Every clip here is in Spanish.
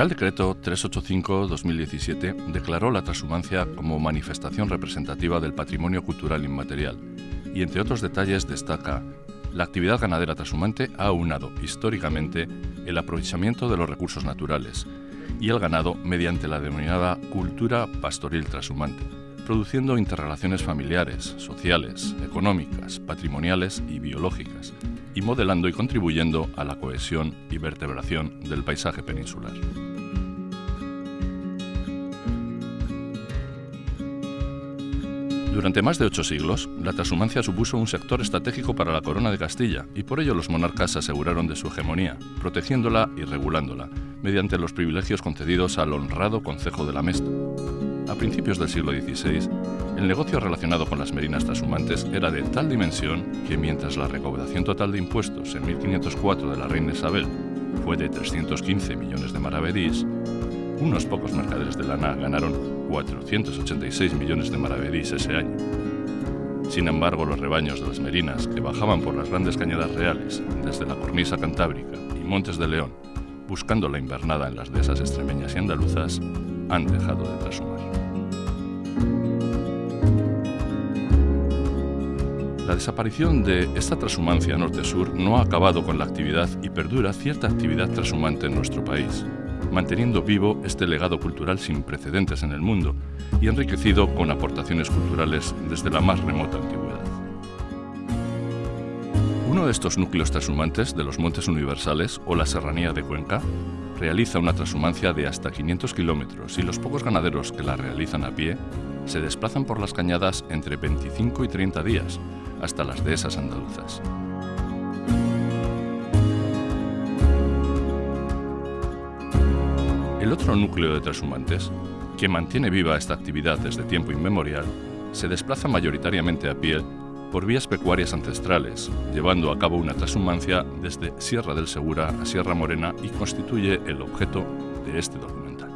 Real Decreto 385-2017 declaró la transhumancia como manifestación representativa del patrimonio cultural inmaterial y, entre otros detalles, destaca la actividad ganadera transhumante ha aunado históricamente el aprovechamiento de los recursos naturales y el ganado mediante la denominada cultura pastoril transhumante, produciendo interrelaciones familiares, sociales, económicas, patrimoniales y biológicas, y modelando y contribuyendo a la cohesión y vertebración del paisaje peninsular. Durante más de ocho siglos, la transhumancia supuso un sector estratégico para la corona de Castilla y por ello los monarcas se aseguraron de su hegemonía, protegiéndola y regulándola, mediante los privilegios concedidos al honrado Concejo de la Mesta. A principios del siglo XVI, el negocio relacionado con las merinas transhumantes era de tal dimensión que mientras la recaudación total de impuestos en 1504 de la reina Isabel fue de 315 millones de maravedís, unos pocos mercaderes de lana ganaron 486 millones de maravedís ese año. Sin embargo, los rebaños de las merinas que bajaban por las grandes cañadas reales desde la cornisa cantábrica y Montes de León, buscando la invernada en las dehesas extremeñas y andaluzas, han dejado de trashumar. La desaparición de esta transhumancia norte-sur no ha acabado con la actividad y perdura cierta actividad transhumante en nuestro país, manteniendo vivo este legado cultural sin precedentes en el mundo y enriquecido con aportaciones culturales desde la más remota antigüedad. Uno de estos núcleos transhumantes de los Montes Universales o la Serranía de Cuenca realiza una transhumancia de hasta 500 kilómetros y los pocos ganaderos que la realizan a pie se desplazan por las cañadas entre 25 y 30 días, hasta las dehesas andaluzas. El otro núcleo de transhumantes, que mantiene viva esta actividad desde tiempo inmemorial, se desplaza mayoritariamente a pie por vías pecuarias ancestrales, llevando a cabo una transhumancia desde Sierra del Segura a Sierra Morena y constituye el objeto de este documental.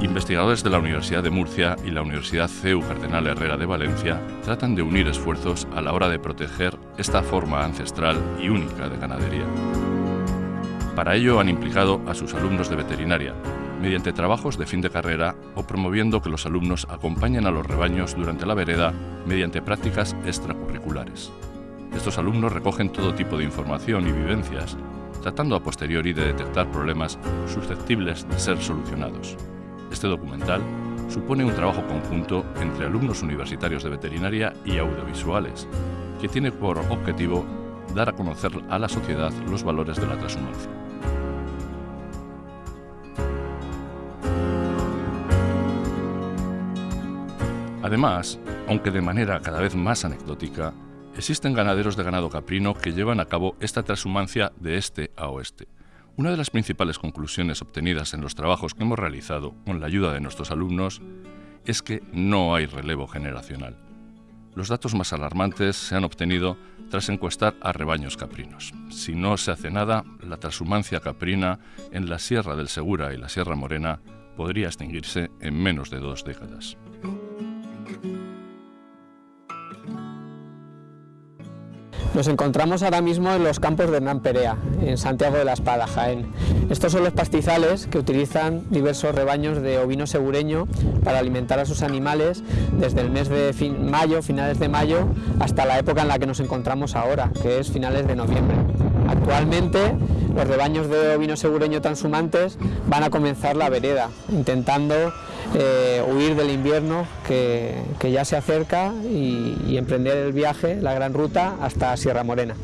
Investigadores de la Universidad de Murcia y la Universidad CEU Cardenal Herrera de Valencia tratan de unir esfuerzos a la hora de proteger esta forma ancestral y única de ganadería. Para ello han implicado a sus alumnos de veterinaria, mediante trabajos de fin de carrera o promoviendo que los alumnos acompañen a los rebaños durante la vereda mediante prácticas extracurriculares. Estos alumnos recogen todo tipo de información y vivencias, tratando a posteriori de detectar problemas susceptibles de ser solucionados. Este documental supone un trabajo conjunto entre alumnos universitarios de veterinaria y audiovisuales, que tiene por objetivo dar a conocer a la sociedad los valores de la transhumancia. Además, aunque de manera cada vez más anecdótica, existen ganaderos de ganado caprino que llevan a cabo esta transhumancia de este a oeste. Una de las principales conclusiones obtenidas en los trabajos que hemos realizado con la ayuda de nuestros alumnos es que no hay relevo generacional. Los datos más alarmantes se han obtenido tras encuestar a rebaños caprinos. Si no se hace nada, la transhumancia caprina en la Sierra del Segura y la Sierra Morena podría extinguirse en menos de dos décadas. Nos encontramos ahora mismo en los campos de Hernán Perea, en Santiago de la Espada, Jaén. Estos son los pastizales que utilizan diversos rebaños de ovino segureño para alimentar a sus animales desde el mes de mayo, finales de mayo, hasta la época en la que nos encontramos ahora, que es finales de noviembre. Actualmente los rebaños de ovino segureño transhumantes van a comenzar la vereda, intentando eh, huir del invierno que, ya se acerca y, emprender el viaje, la gran ruta, hasta Sierra Morena.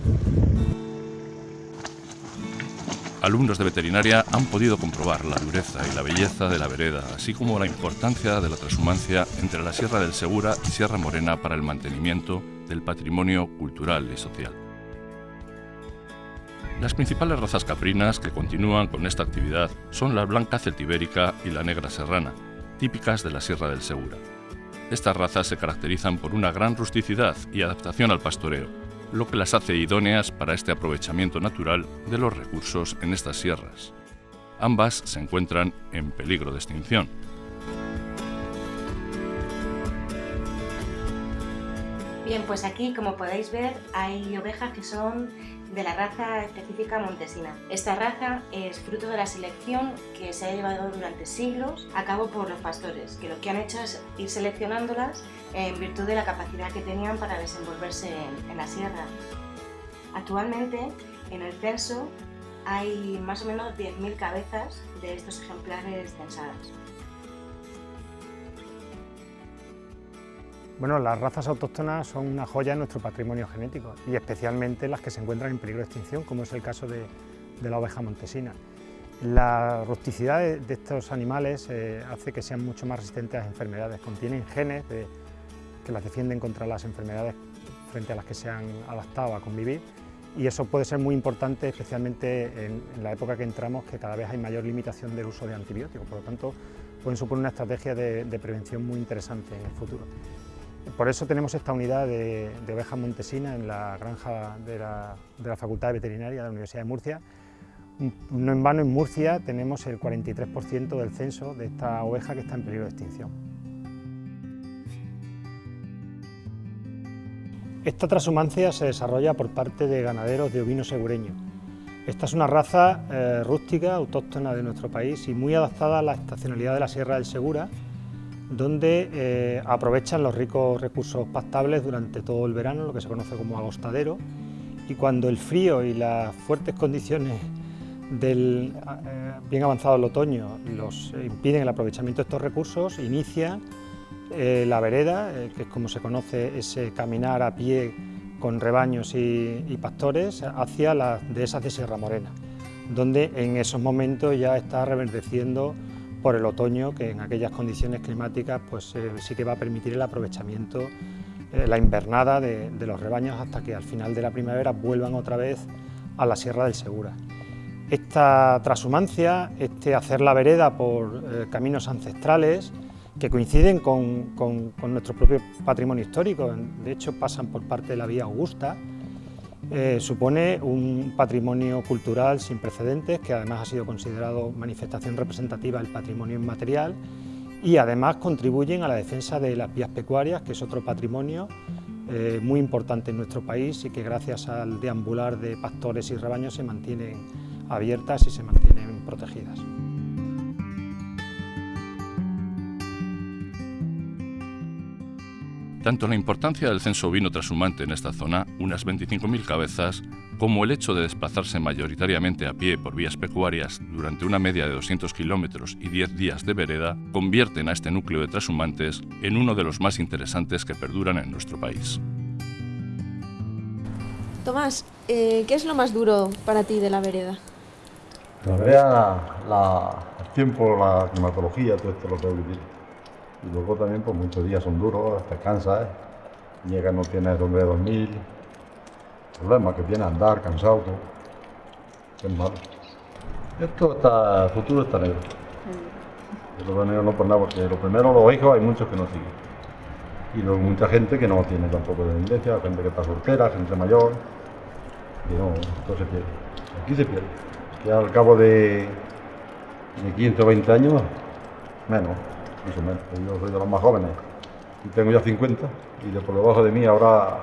Alumnos de veterinaria han podido comprobar la dureza y la belleza de la vereda, así como la importancia de la transhumancia entre la Sierra del Segura y Sierra Morena para el mantenimiento del patrimonio cultural y social. Las principales razas caprinas que continúan con esta actividad son la blanca celtibérica y la negra serrana, típicas de la Sierra del Segura. Estas razas se caracterizan por una gran rusticidad y adaptación al pastoreo, lo que las hace idóneas para este aprovechamiento natural de los recursos en estas sierras. Ambas se encuentran en peligro de extinción. Bien, pues aquí, como podéis ver, hay ovejas que son de la raza específica montesina. Esta raza es fruto de la selección que se ha llevado durante siglos a cabo por los pastores, que lo que han hecho es ir seleccionándolas en virtud de la capacidad que tenían para desenvolverse en, la sierra. Actualmente, en el censo hay más o menos 10.000 cabezas de estos ejemplares censadas. Bueno, las razas autóctonas son una joya en nuestro patrimonio genético y especialmente las que se encuentran en peligro de extinción, como es el caso de, la oveja montesina. La rusticidad de, estos animales eh, hace que sean mucho más resistentes a las enfermedades, contienen genes que las defienden contra las enfermedades frente a las que se han adaptado a convivir y eso puede ser muy importante especialmente en, la época que entramos que cada vez hay mayor limitación del uso de antibióticos, por lo tanto pueden suponer una estrategia de prevención muy interesante en el futuro. Por eso tenemos esta unidad de, ovejas montesinas en la granja de la, Facultad de Veterinaria de la Universidad de Murcia. No en vano en Murcia tenemos el 43% del censo de esta oveja que está en peligro de extinción. Esta transhumancia se desarrolla por parte de ganaderos de ovino segureño. Esta es una raza eh, rústica, autóctona de nuestro país y muy adaptada a la estacionalidad de la Sierra del Segura, donde eh, aprovechan los ricos recursos pastables durante todo el verano, lo que se conoce como agostadero, y cuando el frío y las fuertes condiciones del eh, bien avanzado el otoño los impiden el aprovechamiento de estos recursos, inicia eh, la vereda, que es como se conoce ese caminar a pie con rebaños y, y pastores hacia las dehesas de Sierra Morena, donde en esos momentos ya está reverdeciendo por el otoño, que en aquellas condiciones climáticas pues, eh, sí que va a permitir el aprovechamiento, eh, la invernada de, los rebaños hasta que al final de la primavera vuelvan otra vez a la Sierra del Segura. Esta transhumancia, este hacer la vereda por eh, caminos ancestrales, que coinciden con, con nuestro propio patrimonio histórico, de hecho pasan por parte de la vía Augusta, eh, supone un patrimonio cultural sin precedentes que además ha sido considerado manifestación representativa del patrimonio inmaterial y además contribuyen a la defensa de las vías pecuarias, que es otro patrimonio eh, muy importante en nuestro país y que gracias al deambular de pastores y rebaños se mantienen abiertas y se mantienen protegidas. Tanto la importancia del censo ovino trashumante en esta zona, unas 25.000 cabezas, como el hecho de desplazarse mayoritariamente a pie por vías pecuarias durante una media de 200 kilómetros y 10 días de vereda, convierten a este núcleo de trashumantes en uno de los más interesantes que perduran en nuestro país. Tomás, eh, ¿qué es lo más duro para ti de la vereda? La vereda, el tiempo, la climatología, todo esto lo que vivir. Y luego también pues muchos días son duros, te cansas, ¿eh? llega no tienes donde dormir, problema que tiene andar cansado, es malo. Esto está, el futuro está negro. Mm. Lo negro no por nada, porque lo primero los hijos hay muchos que no siguen. Y luego mucha gente que no tiene tampoco descendencia, gente que está soltera, gente mayor. Y no, esto se pierde. Aquí se pierde. Que al cabo de, de 15 o 20 años, menos. Yo soy de los más jóvenes y tengo ya 50 y de por debajo de mí habrá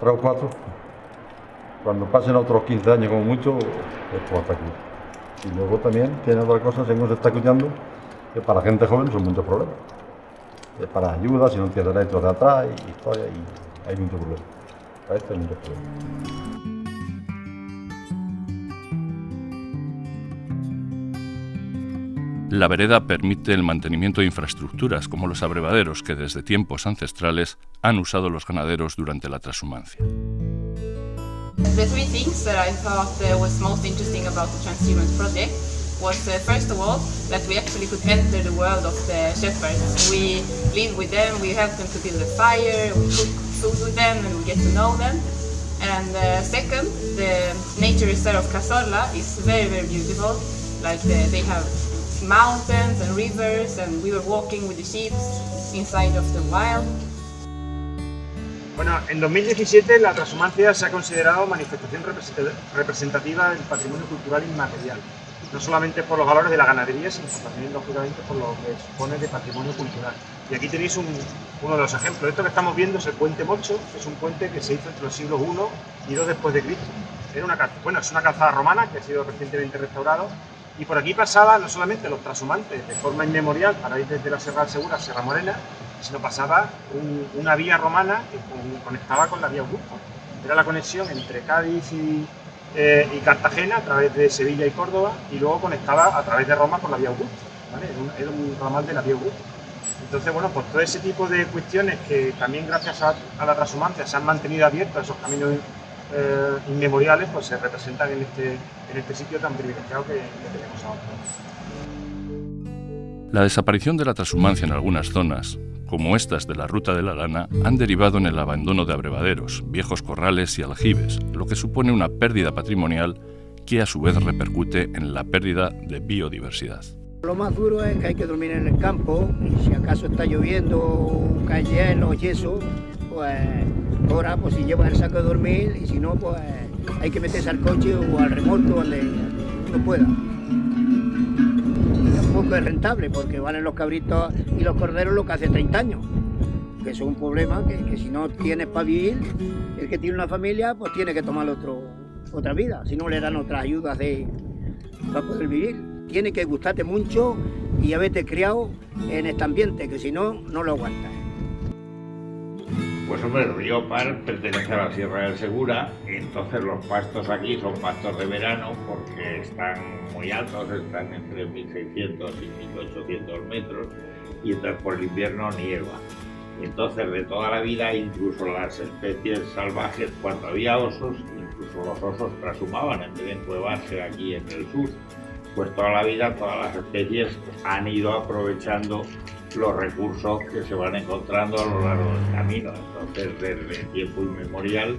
3 o 4. Cuando pasen otros 15 años como mucho, esto va a estar aquí. Y luego también tiene otra cosa, según se está escuchando, que para gente joven son muchos problemas. Es para ayuda, si no tienes derechos de atrás historia, y hay muchos problemas. Para esto hay muchos problemas. La vereda permite el mantenimiento de infraestructuras como los abrevaderos que desde tiempos ancestrales han usado los ganaderos durante la transhumancia. The three things that I thought uh, was most interesting about the transhumance project was uh, first of all that we actually could enter the world of the shepherds. We live with them, we help them to build a fire, we cook food with them and we get to know them. And uh, second, the nature reserve of is very, very beautiful. Like the, they have mountains and rivers and we were walking with the sheep inside of the wild. Bueno, en 2017 la transhumancia se ha considerado manifestación representativa del patrimonio cultural inmaterial, no solamente por los valores de la ganadería, sino también, lógicamente, por lo que supone de patrimonio cultural. Y aquí tenéis uno de los ejemplos. Esto que estamos viendo es el puente Mocho, que es un puente que se hizo entre los siglos I y II después de Cristo era una, bueno, es una calzada romana que ha sido recientemente restaurada y por aquí pasaban no solamente los transhumantes de forma inmemorial para ir desde la Sierra Segura a Sierra Morena, sino pasaba una vía romana que conectaba con la vía Augusta. Era la conexión entre Cádiz y, eh, y, Cartagena a través de Sevilla y Córdoba y luego conectaba a través de Roma con la vía Augusta. Era, un, ramal de la vía Augusta. Entonces, bueno, pues todo ese tipo de cuestiones que también gracias a, la transhumancia se han mantenido abiertos, esos caminos eh, inmemoriales, pues se representan en este, en este sitio tan privilegiado que, que tenemos ahora. La desaparición de la transhumancia en algunas zonas, como estas de la Ruta de la Lana, han derivado en el abandono de abrevaderos, viejos corrales y aljibes, lo que supone una pérdida patrimonial que a su vez repercute en la pérdida de biodiversidad. Lo más duro es que hay que dormir en el campo y si acaso está lloviendo, cae hielo y eso, pues ahora pues si llevas el saco de dormir y si no pues hay que meterse al coche o al remoto donde uno pueda. tampoco es rentable porque valen los cabritos y los corderos lo que hace 30 años. Que es un problema que, si no tienes para vivir, el que tiene una familia pues tiene que tomar otro, otra vida, si no le dan otras ayudas de, para poder vivir tiene que gustarte mucho y haberte criado en este ambiente, que si no, no lo aguantas. Pues hombre, el río Par pertenece a la Sierra del Segura, entonces los pastos aquí son pastos de verano porque están muy altos, están entre 1600 y 1800 metros y entonces por el invierno nieva. Entonces de toda la vida, incluso las especies salvajes, cuando había osos, incluso los osos trashumaban en vez de encuevarse aquí en el sur pues toda la vida todas las especies han ido aprovechando los recursos que se van encontrando a lo largo del camino. Entonces, desde tiempo inmemorial,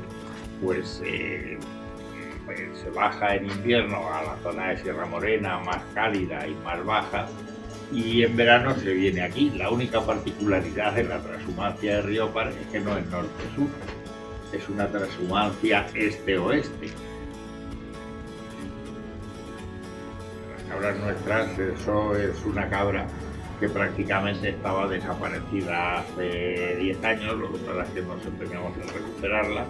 pues, eh, pues, se baja en invierno a la zona de Sierra Morena, más cálida y más baja, y en verano se viene aquí. La única particularidad de la transhumancia de Riopar es que no es norte-sur, es una transhumancia este-oeste. cabras nuestras, eso es una cabra que prácticamente estaba desaparecida hace 10 años, lo que pasa es que nos empeñamos en recuperarla.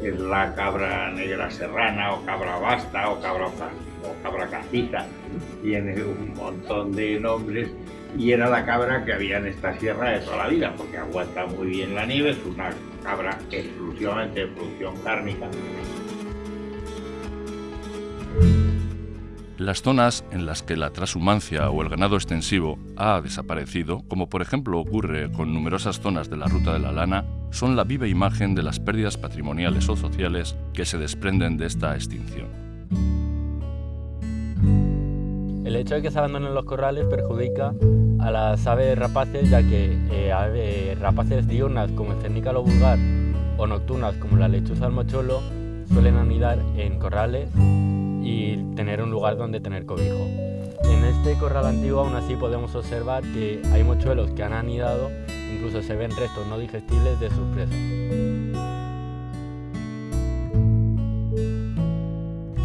Es la cabra negra serrana o cabra basta o cabra, o cabra castiza, tiene un montón de nombres y era la cabra que había en esta sierra de toda la vida, porque aguanta muy bien la nieve, es una cabra exclusivamente de producción cárnica. Las zonas en las que la transhumancia o el ganado extensivo ha desaparecido, como por ejemplo ocurre con numerosas zonas de la Ruta de la Lana, son la viva imagen de las pérdidas patrimoniales o sociales que se desprenden de esta extinción. El hecho de que se abandonen los corrales perjudica a las aves rapaces, ya que eh, aves rapaces diurnas como el cernícalo vulgar o nocturnas como la lechuza al mocholo suelen anidar en corrales y tener un lugar donde tener cobijo. En este corral antiguo aún así podemos observar que hay mochuelos que han anidado, incluso se ven restos no digestibles de sus presas.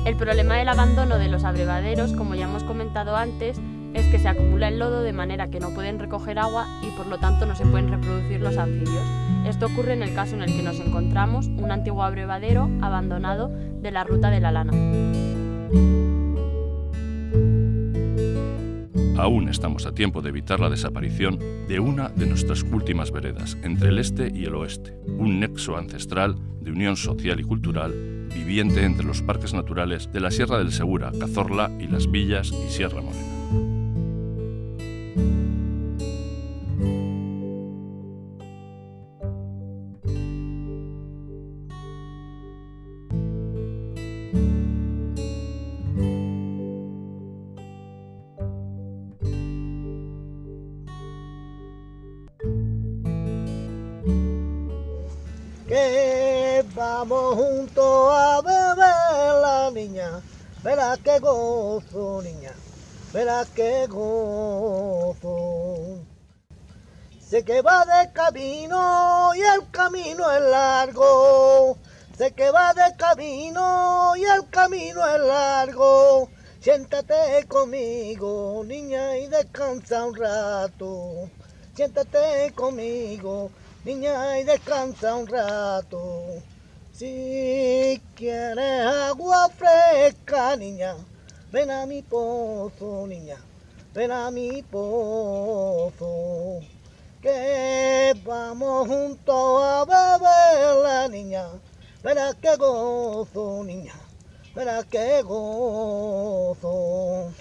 El problema del abandono de los abrevaderos, como ya hemos comentado antes, es que se acumula el lodo de manera que no pueden recoger agua y por lo tanto no se pueden reproducir los anfibios. Esto ocurre en el caso en el que nos encontramos un antiguo abrevadero abandonado de la ruta de la lana. Aún estamos a tiempo de evitar la desaparición de una de nuestras últimas veredas entre el este y el oeste, un nexo ancestral de unión social y cultural viviente entre los parques naturales de la Sierra del Segura, Cazorla y las Villas y Sierra Morena. Vamos juntos a beber la niña, verás que gozo, niña, verás que gozo. Sé que va de camino y el camino es largo. Sé que va de camino y el camino es largo. Siéntate conmigo, niña, y descansa un rato. Siéntate conmigo, niña, y descansa un rato. Si quieres agua fresca, niña, ven a mi pozo, niña, ven a mi pozo. Que vamos juntos a beber la niña, verás que gozo, niña, verás que gozo.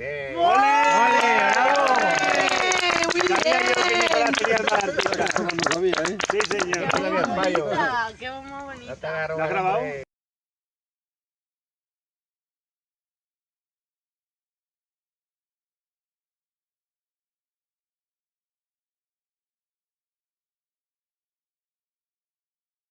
¡Ole! ¡Ole! Sabía yo que Nicolás tenía el mar Altura. Sí, señor. ¡Qué bonita! ¡Qué bonita! ¿Lo has grabado?